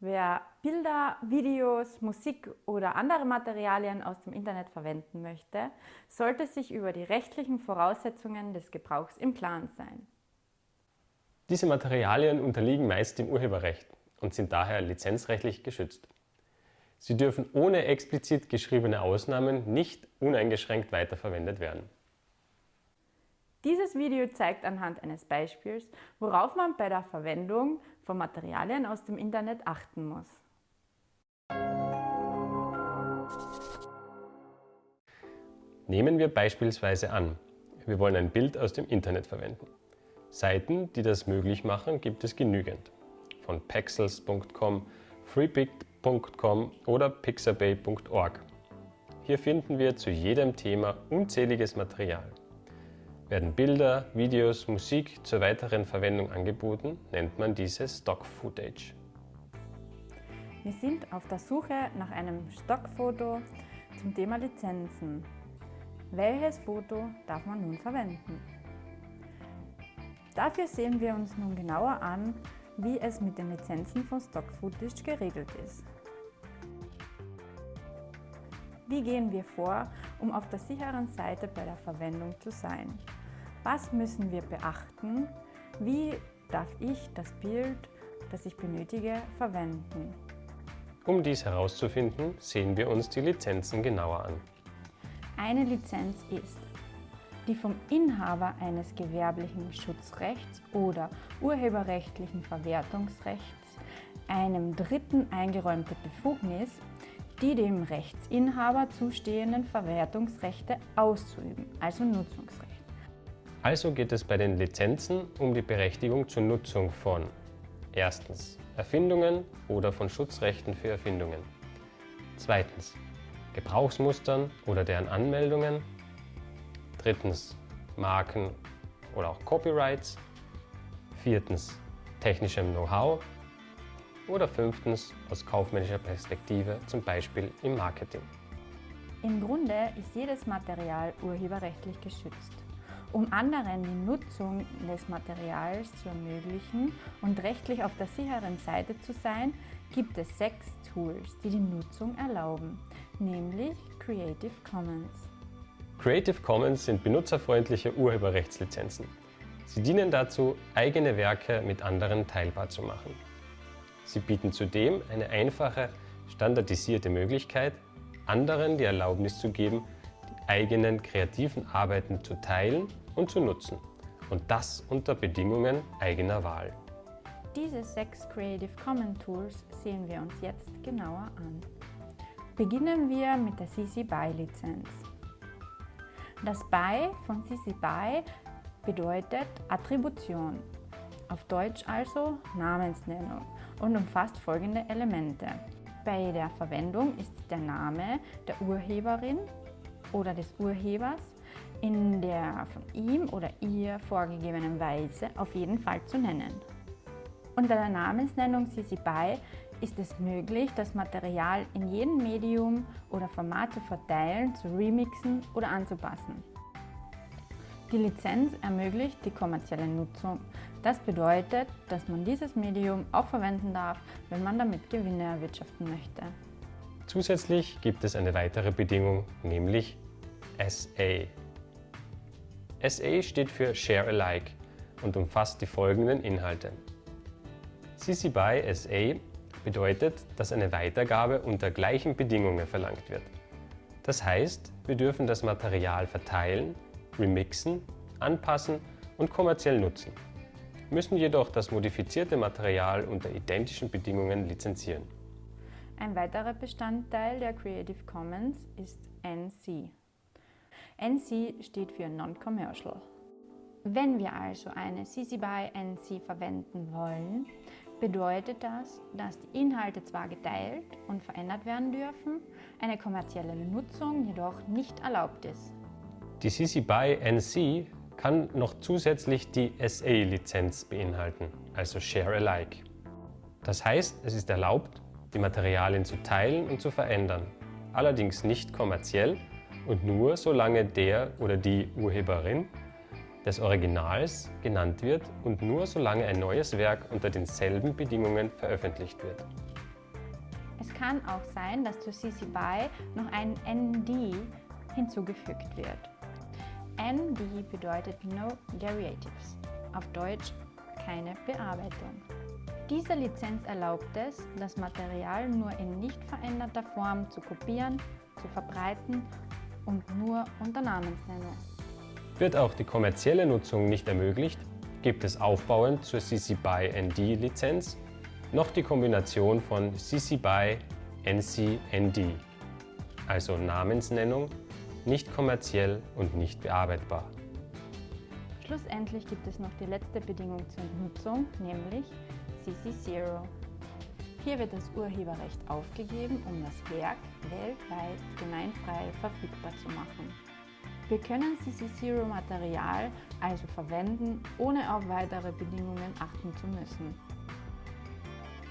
Wer Bilder, Videos, Musik oder andere Materialien aus dem Internet verwenden möchte, sollte sich über die rechtlichen Voraussetzungen des Gebrauchs im Klaren sein. Diese Materialien unterliegen meist dem Urheberrecht und sind daher lizenzrechtlich geschützt. Sie dürfen ohne explizit geschriebene Ausnahmen nicht uneingeschränkt weiterverwendet werden. Dieses Video zeigt anhand eines Beispiels, worauf man bei der Verwendung von Materialien aus dem Internet achten muss. Nehmen wir beispielsweise an, wir wollen ein Bild aus dem Internet verwenden. Seiten, die das möglich machen, gibt es genügend. Von pexels.com, freepik.com oder pixabay.org. Hier finden wir zu jedem Thema unzähliges Material. Werden Bilder, Videos, Musik zur weiteren Verwendung angeboten, nennt man diese Stock Footage. Wir sind auf der Suche nach einem Stockfoto zum Thema Lizenzen. Welches Foto darf man nun verwenden? Dafür sehen wir uns nun genauer an, wie es mit den Lizenzen von Stock Footage geregelt ist. Wie gehen wir vor, um auf der sicheren Seite bei der Verwendung zu sein? Was müssen wir beachten? Wie darf ich das Bild, das ich benötige, verwenden? Um dies herauszufinden, sehen wir uns die Lizenzen genauer an. Eine Lizenz ist die vom Inhaber eines gewerblichen Schutzrechts oder urheberrechtlichen Verwertungsrechts einem Dritten eingeräumte Befugnis, die dem Rechtsinhaber zustehenden Verwertungsrechte auszuüben, also Nutzungsrecht. Also geht es bei den Lizenzen um die Berechtigung zur Nutzung von erstens Erfindungen oder von Schutzrechten für Erfindungen, zweitens Gebrauchsmustern oder deren Anmeldungen, drittens Marken oder auch Copyrights, viertens technischem Know-how oder fünftens aus kaufmännischer Perspektive, zum Beispiel im Marketing. Im Grunde ist jedes Material urheberrechtlich geschützt. Um anderen die Nutzung des Materials zu ermöglichen und rechtlich auf der sicheren Seite zu sein, gibt es sechs Tools, die die Nutzung erlauben, nämlich Creative Commons. Creative Commons sind benutzerfreundliche Urheberrechtslizenzen. Sie dienen dazu, eigene Werke mit anderen teilbar zu machen. Sie bieten zudem eine einfache, standardisierte Möglichkeit, anderen die Erlaubnis zu geben, eigenen kreativen Arbeiten zu teilen und zu nutzen. Und das unter Bedingungen eigener Wahl. Diese sechs Creative Commons Tools sehen wir uns jetzt genauer an. Beginnen wir mit der CC BY Lizenz. Das BY von CC BY bedeutet Attribution, auf Deutsch also Namensnennung und umfasst folgende Elemente. Bei der Verwendung ist der Name der Urheberin oder des Urhebers in der von ihm oder ihr vorgegebenen Weise auf jeden Fall zu nennen. Unter der Namensnennung CC BY ist es möglich, das Material in jedem Medium oder Format zu verteilen, zu remixen oder anzupassen. Die Lizenz ermöglicht die kommerzielle Nutzung. Das bedeutet, dass man dieses Medium auch verwenden darf, wenn man damit Gewinne erwirtschaften möchte. Zusätzlich gibt es eine weitere Bedingung, nämlich SA. SA steht für Share Alike und umfasst die folgenden Inhalte. CC BY SA bedeutet, dass eine Weitergabe unter gleichen Bedingungen verlangt wird. Das heißt, wir dürfen das Material verteilen, remixen, anpassen und kommerziell nutzen, müssen jedoch das modifizierte Material unter identischen Bedingungen lizenzieren. Ein weiterer Bestandteil der Creative Commons ist NC. NC steht für Non-Commercial. Wenn wir also eine CC BY NC verwenden wollen, bedeutet das, dass die Inhalte zwar geteilt und verändert werden dürfen, eine kommerzielle Nutzung jedoch nicht erlaubt ist. Die CC BY NC kann noch zusätzlich die SA-Lizenz beinhalten, also Share Alike. Das heißt, es ist erlaubt, die Materialien zu teilen und zu verändern, allerdings nicht kommerziell und nur solange der oder die Urheberin des Originals genannt wird und nur solange ein neues Werk unter denselben Bedingungen veröffentlicht wird. Es kann auch sein, dass zu CC BY noch ein ND hinzugefügt wird. ND bedeutet No Derivatives, auf Deutsch keine Bearbeitung. Diese Lizenz erlaubt es, das Material nur in nicht veränderter Form zu kopieren, zu verbreiten und nur unter Namensnennung. Wird auch die kommerzielle Nutzung nicht ermöglicht, gibt es aufbauend zur CC BY ND Lizenz noch die Kombination von CC BY NC ND, also Namensnennung, nicht kommerziell und nicht bearbeitbar. Schlussendlich gibt es noch die letzte Bedingung zur Nutzung, nämlich CC0. Hier wird das Urheberrecht aufgegeben, um das Werk weltweit gemeinfrei verfügbar zu machen. Wir können CC0-Material also verwenden, ohne auf weitere Bedingungen achten zu müssen.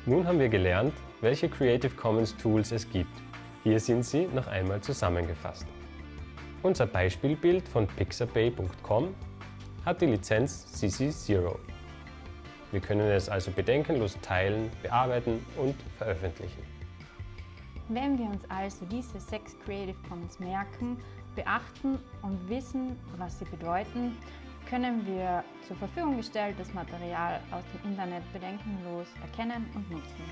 Nun haben wir gelernt, welche Creative Commons Tools es gibt. Hier sind sie noch einmal zusammengefasst. Unser Beispielbild von pixabay.com hat die Lizenz CC0. Wir können es also bedenkenlos teilen, bearbeiten und veröffentlichen. Wenn wir uns also diese sechs Creative Commons merken, beachten und wissen, was sie bedeuten, können wir zur Verfügung gestelltes Material aus dem Internet bedenkenlos erkennen und nutzen.